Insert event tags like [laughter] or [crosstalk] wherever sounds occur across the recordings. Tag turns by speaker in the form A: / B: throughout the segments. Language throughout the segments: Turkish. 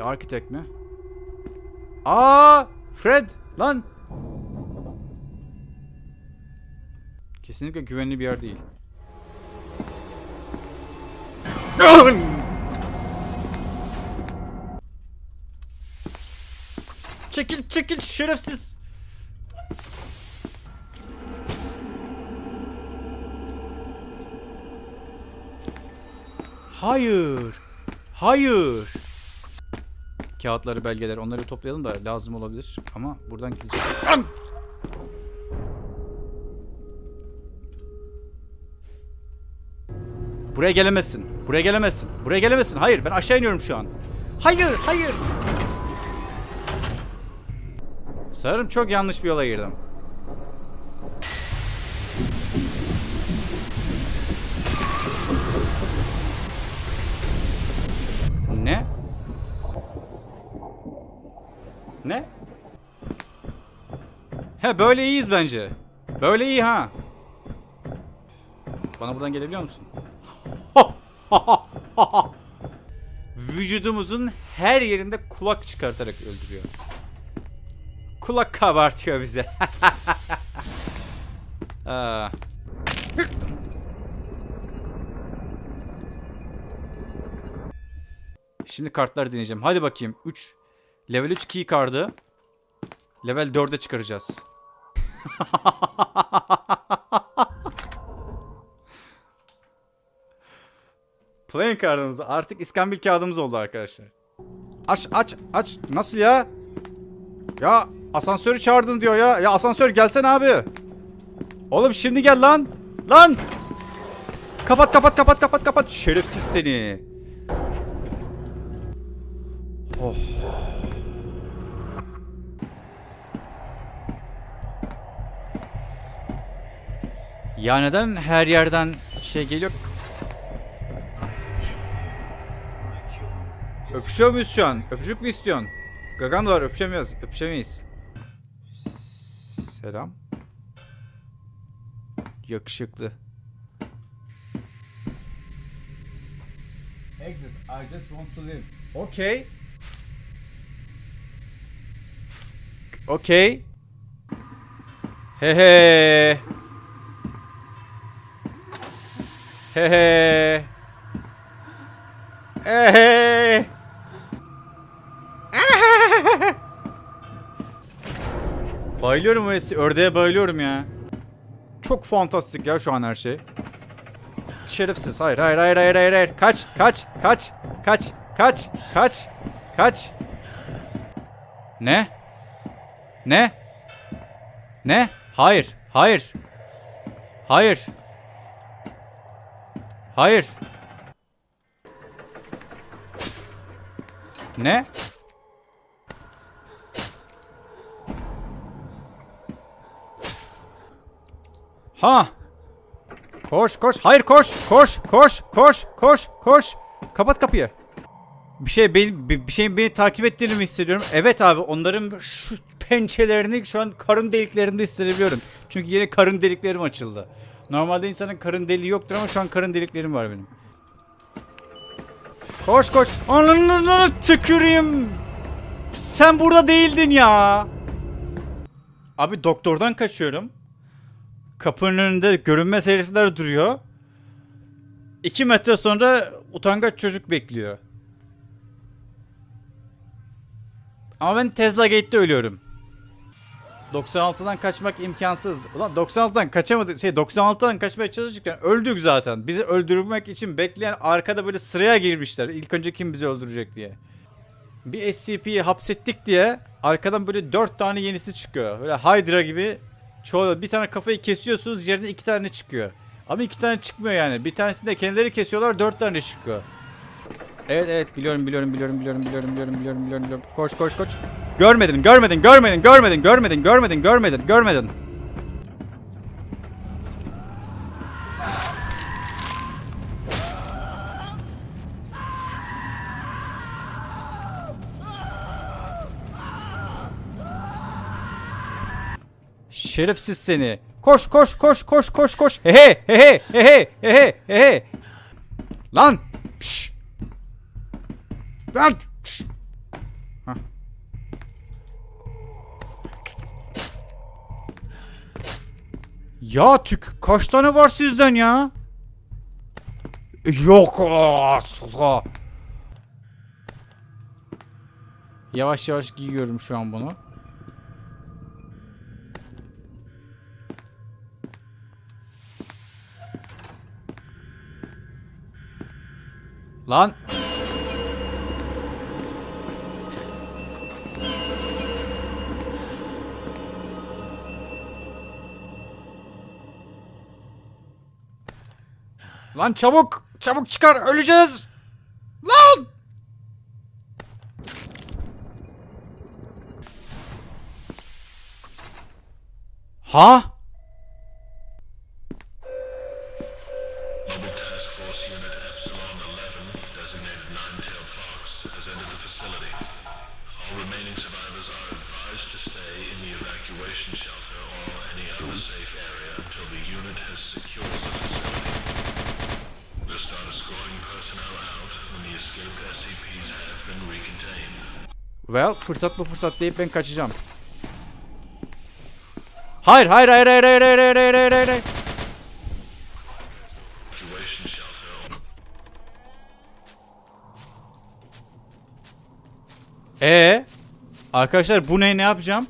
A: The Architect mi? Aa, Fred lan. Kesinlikle güvenli bir yer değil. çekil çekil şerefsiz. Hayır. Hayır. Kağıtları, belgeler onları toplayalım da lazım olabilir. Ama buradan gidecek. An! Buraya gelemezsin. Buraya gelemezsin. Buraya gelemezsin. Hayır ben aşağı iniyorum şu an. Hayır, hayır. Sanırım çok yanlış bir yola girdim. Ne? Ne? He böyle iyiyiz bence. Böyle iyi ha. Bana buradan gelebiliyor musun? [laughs] Vücudumuzun her yerinde kulak çıkartarak öldürüyor. Kulak kabartıyor bize. [laughs] Aa. Şimdi kartlar deneyeceğim. Hadi bakayım. 3 Level 3 key kartı. Level 4'e çıkaracağız. [laughs] Playing kartımız artık iskambil kağıdımız oldu arkadaşlar. Aç aç aç. Nasıl ya? Ya asansörü çağırdın diyor ya. Ya asansör gelsen abi. Oğlum şimdi gel lan. Lan. Kapat kapat kapat kapat kapat. Şerefsiz seni. Oh. Ya neden her yerden şey geliyor? Öpüşüyor muyuz şu an? Öpücük mü istiyorsun? Gagan da var öpüşemiyoruz. Öpüşemeyiz. Selam. Yakışıklı. Exit. I just want to live. Okay. Okay. He he. He he. Bayılıyorum o esi- ördeğe bayılıyorum ya. Çok fantastik ya şu an her şey. Şerefsiz. Hayır hayır hayır hayır hayır. hayır. Kaç kaç kaç kaç kaç kaç kaç. Ne? Ne? Ne? Hayır. Hayır. Hayır. Hayır. Ne? Ha. Koş koş. Hayır koş. Koş koş koş koş koş. Kapat kapıyı. Bir şey beni bir şeyin beni takip ettiğini mi hissediyorum? Evet abi onların şu pençelerini şu an karın deliklerimde hissedebiliyorum. Çünkü yine karın deliklerim açıldı. Normalde insanın karın deliği yoktur ama şu an karın deliklerim var benim. Koş koş. Ananı tüküreyim. Sen burada değildin ya. Abi doktordan kaçıyorum. Kapının önünde görünmez herifler duruyor. İki metre sonra utangaç çocuk bekliyor. Ama ben Tesla Gate'de ölüyorum. 96'dan kaçmak imkansız. Ulan 96'dan kaçamadık. Şey 96'dan kaçmaya çalışırken öldük zaten. Bizi öldürmek için bekleyen arkada böyle sıraya girmişler. İlk önce kim bizi öldürecek diye. Bir SCP'yi hapsettik diye arkadan böyle 4 tane yenisi çıkıyor. Böyle Hydra gibi çoğu bir tane kafayı kesiyorsunuz yerine iki tane çıkıyor. Ama iki tane çıkmıyor yani. Bir tanesini de kendileri kesiyorlar dört tane çıkıyor. Evet evet biliyorum biliyorum biliyorum biliyorum biliyorum biliyorum biliyorum biliyorum biliyorum. Koş koş koş. Görmedin görmedin görmedin görmedin görmedin görmedin görmedin görmedin. Şerefsiz seni. Koş koş koş koş koş koş. He he he he he he he he he. Lan. Pş. Lan! Ya tük kaç tane var sizden ya? Yok asla. Yavaş yavaş giyiyorum şu an bunu. Lan Lan çabuk! Çabuk çıkar! Öleceğiz! Lan! Ha?
B: Well,
A: fırsat bu fırsat deyip ben kaçacağım. Hayır, hayır, hayır, hayır, hayır, hayır, hayır, hayır, hayır, hayır. Ee, arkadaşlar bu ne ne yapacağım?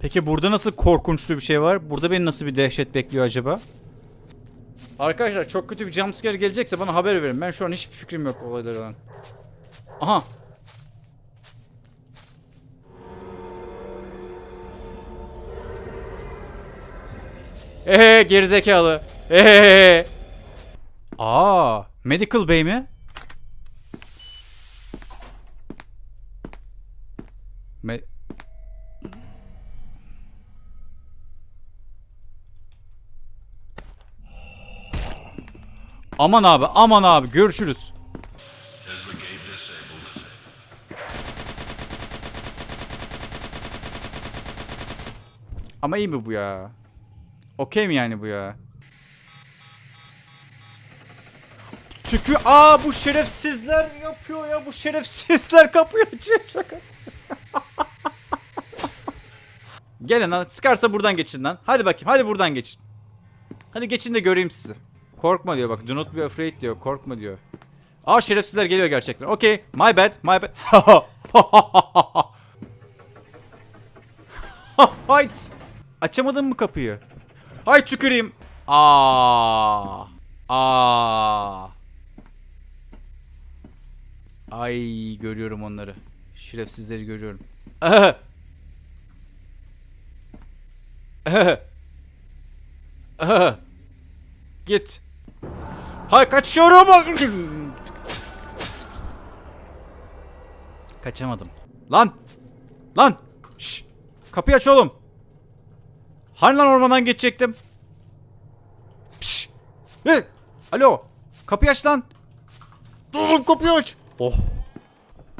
A: Peki burada nasıl korkunçlu bir şey var? Burada beni nasıl bir dehşet bekliyor acaba? Arkadaşlar çok kötü bir jumpscare gelecekse bana haber verin. Ben şu an hiçbir fikrim yok olaylardan. Aha. Eee gerizekalı. Eee. Aa, Medical Bay mi? Me Aman abi, aman abi görüşürüz. Ama iyi mi bu ya? Okey mi yani bu ya? Tükü aa bu şerefsizler yapıyor ya bu şerefsizler kapıyı açıyor şaka. [laughs] Gelin lan sıkarsa buradan geçin lan. Hadi bakayım hadi buradan geçin. Hadi geçin de göreyim sizi. Korkma diyor bak do not be afraid diyor korkma diyor. Aa şerefsizler geliyor gerçekten. Okey my bad my bad. [laughs] Hayt. Açamadın mı kapıyı? Hay tüküreyim. Aa. Aa. Ay görüyorum onları. Şerefsizleri görüyorum. Aha. Aha. Aha. Git. Hayır kaçıyorum. Kaçamadım. Lan. Lan. Şş. Kapıyı aç oğlum. Hani lan ormandan geçecektim? Pişt. Hey. Alo. Kapıyı aç lan. Dur kapıyı aç. Oh.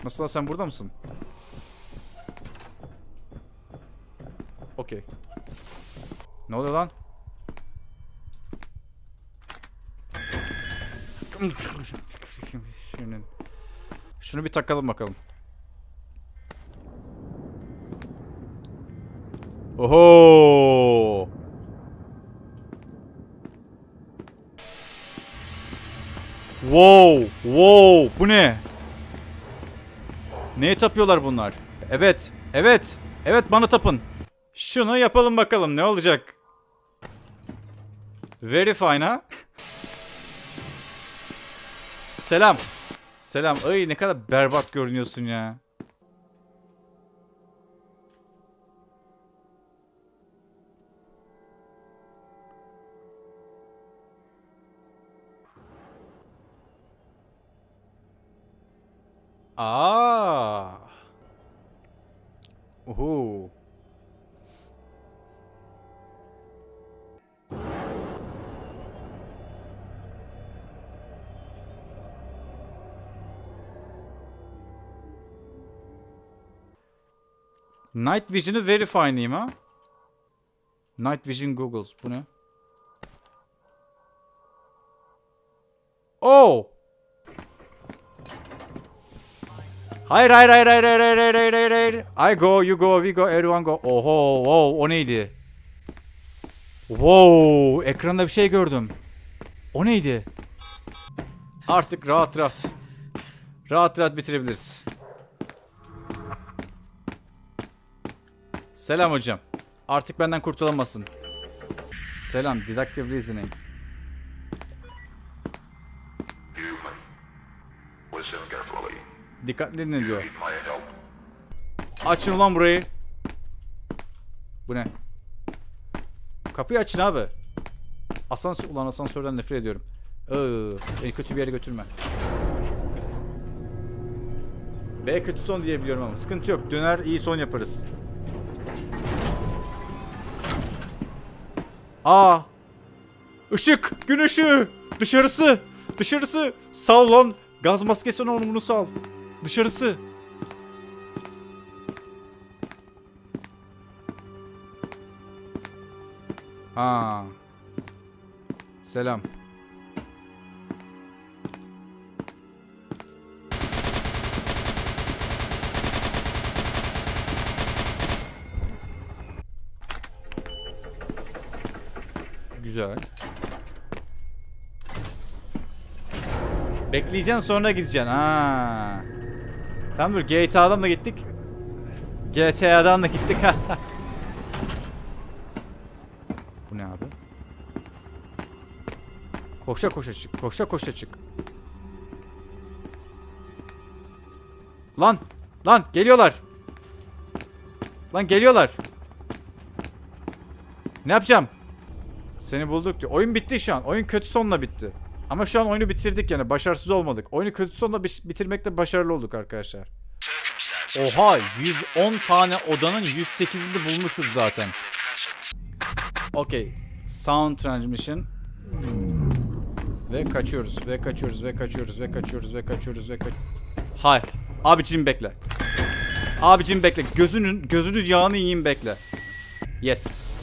A: Nasıl lan sen burada mısın? Okey. Ne oluyor lan? Şunu bir takalım bakalım. Oho! Wow! Wow! Bu ne? Neye tapıyorlar bunlar? Evet. Evet. Evet bana tapın. Şunu yapalım bakalım ne olacak? Very fine ha? Selam. Selam. Ay ne kadar berbat görünüyorsun ya. Aa. Oho. Night Vision'ı verify'layım ha. Night Vision Googles. Bu ne? Oh! Hayır hayır hayır hayır hayır hayır hayır hayır hayır. I go, you go, we go, everyone go. Oho, oh, o neydi? Wow, ekranda bir şey gördüm. O neydi? Artık rahat rahat. Rahat rahat bitirebiliriz. Selam hocam. Artık benden kurtulamazsın. Selam, deductive reasoning. Dikkatli dinle diyor. Açın ulan burayı. Bu ne? Kapıyı açın abi. Asansör, ulan asansörden nefret ediyorum. Iıı, beni kötü bir yere götürme. B kötü son diye biliyorum ama sıkıntı yok. Döner iyi son yaparız. Aa! Işık! Gün ışığı! Dışarısı! Dışarısı! Sal lan! Gaz maskesi onu bunu sal. Dışarısı! Ha. Selam. Güzel. Bekleyeceksin sonra gideceksin. Ha. Tamam dur GTA'dan da gittik. GTA'dan da gittik. [laughs] Bu ne abi? Koşa koşa çık. Koşa koşa çık. Lan! Lan geliyorlar. Lan geliyorlar. Ne yapacağım? Seni bulduk diyor. Oyun bitti şu an. Oyun kötü sonla bitti. Ama şu an oyunu bitirdik yani. Başarısız olmadık. Oyunu kötü sonla bi- bitirmekte başarılı olduk arkadaşlar. Oha 110 tane odanın 108'ini bulmuşuz zaten. Okey. Sound transmission. Ve kaçıyoruz ve kaçıyoruz ve kaçıyoruz ve kaçıyoruz ve kaçıyoruz ve kaç. Hayır. Abicim bekle. Abicim bekle. Gözünün gözünün yağını yiyeyim bekle. Yes.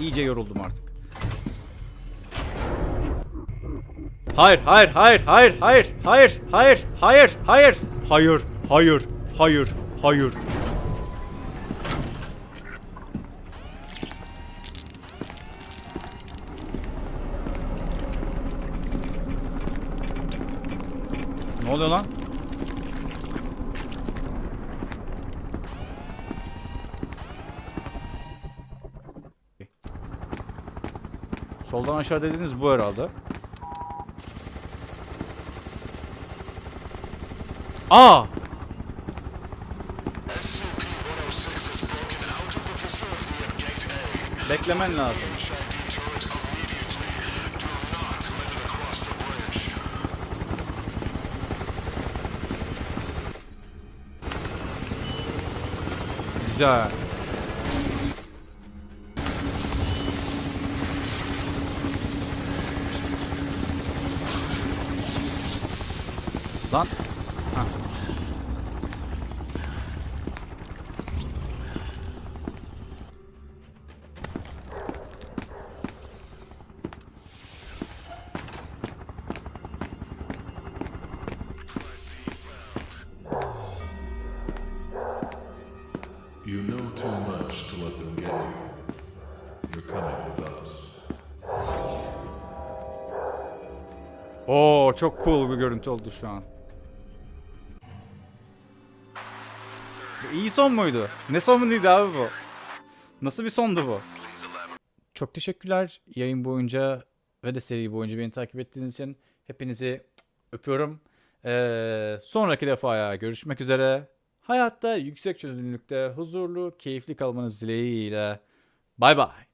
A: İyice yoruldum artık. Hayır, hayır, hayır, hayır, hayır, hayır, hayır, hayır, hayır, hayır, hayır, hayır, hayır. Ne oluyor lan? Soldan aşağı dediğiniz bu herhalde. Aa!
B: SCP-106 has broken
A: Lan. Ha.
C: You know too much to let them get you. You're coming with us.
A: Oo çok cool bir görüntü oldu şu an. İyi son muydu? Ne sonuydu abi bu? Nasıl bir sondu bu? Çok teşekkürler yayın boyunca ve de seri boyunca beni takip ettiğiniz için. Hepinizi öpüyorum. Ee, sonraki defaya görüşmek üzere. Hayatta yüksek çözünürlükte huzurlu, keyifli kalmanız dileğiyle. Bay bay.